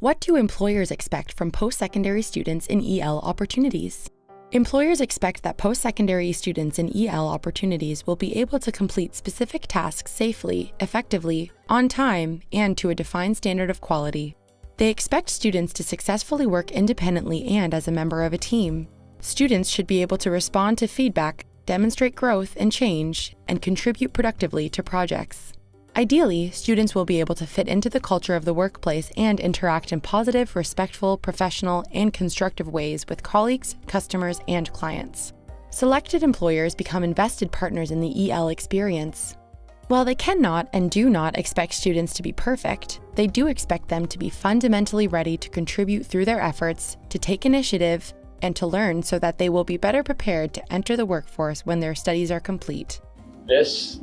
What do employers expect from post secondary students in EL opportunities? Employers expect that post secondary students in EL opportunities will be able to complete specific tasks safely, effectively, on time, and to a defined standard of quality. They expect students to successfully work independently and as a member of a team. Students should be able to respond to feedback, demonstrate growth and change, and contribute productively to projects. Ideally, students will be able to fit into the culture of the workplace and interact in positive, respectful, professional, and constructive ways with colleagues, customers, and clients. Selected employers become invested partners in the EL experience. While they cannot and do not expect students to be perfect, they do expect them to be fundamentally ready to contribute through their efforts, to take initiative, and to learn so that they will be better prepared to enter the workforce when their studies are complete. This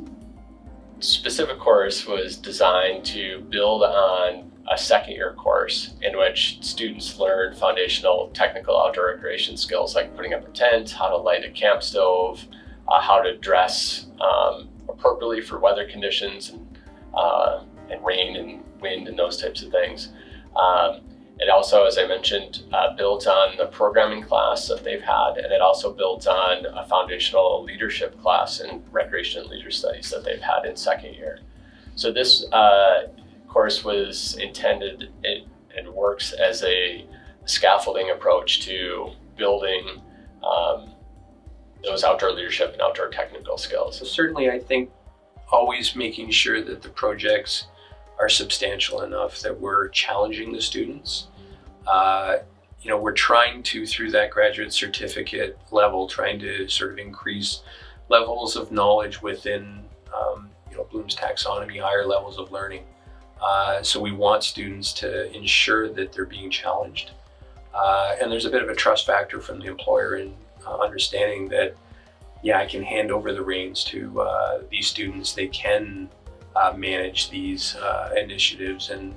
specific course was designed to build on a second year course in which students learn foundational technical outdoor recreation skills like putting up a tent, how to light a camp stove, uh, how to dress um, appropriately for weather conditions and, uh, and rain and wind and those types of things. Um, it also, as I mentioned, uh, built on the programming class that they've had, and it also built on a foundational leadership class in recreation and leader studies that they've had in second year. So this uh, course was intended it, and works as a scaffolding approach to building um, those outdoor leadership and outdoor technical skills. So certainly, I think always making sure that the projects are substantial enough that we're challenging the students. Uh, you know, we're trying to, through that graduate certificate level, trying to sort of increase levels of knowledge within, um, you know, Bloom's taxonomy, higher levels of learning. Uh, so we want students to ensure that they're being challenged. Uh, and there's a bit of a trust factor from the employer in uh, understanding that, yeah, I can hand over the reins to uh, these students. They can manage these uh, initiatives and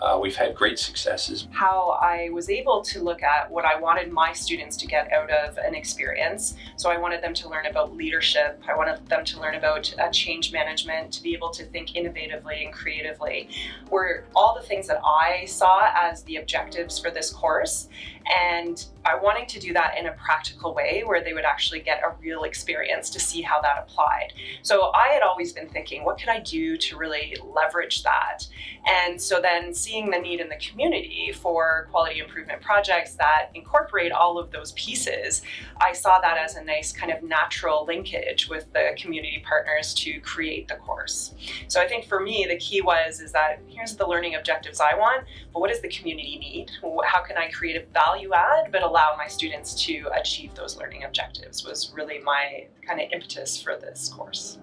uh, we've had great successes. How I was able to look at what I wanted my students to get out of an experience. So I wanted them to learn about leadership. I wanted them to learn about uh, change management, to be able to think innovatively and creatively, were all the things that I saw as the objectives for this course. And I wanting to do that in a practical way where they would actually get a real experience to see how that applied. So I had always been thinking, what could I do to really leverage that? And so then seeing the need in the community for quality improvement projects that incorporate all of those pieces, I saw that as a nice kind of natural linkage with the community partners to create the course. So I think for me, the key was, is that here's the learning objectives I want, but what does the community need? How can I create a value add, but allow my students to achieve those learning objectives was really my kind of impetus for this course.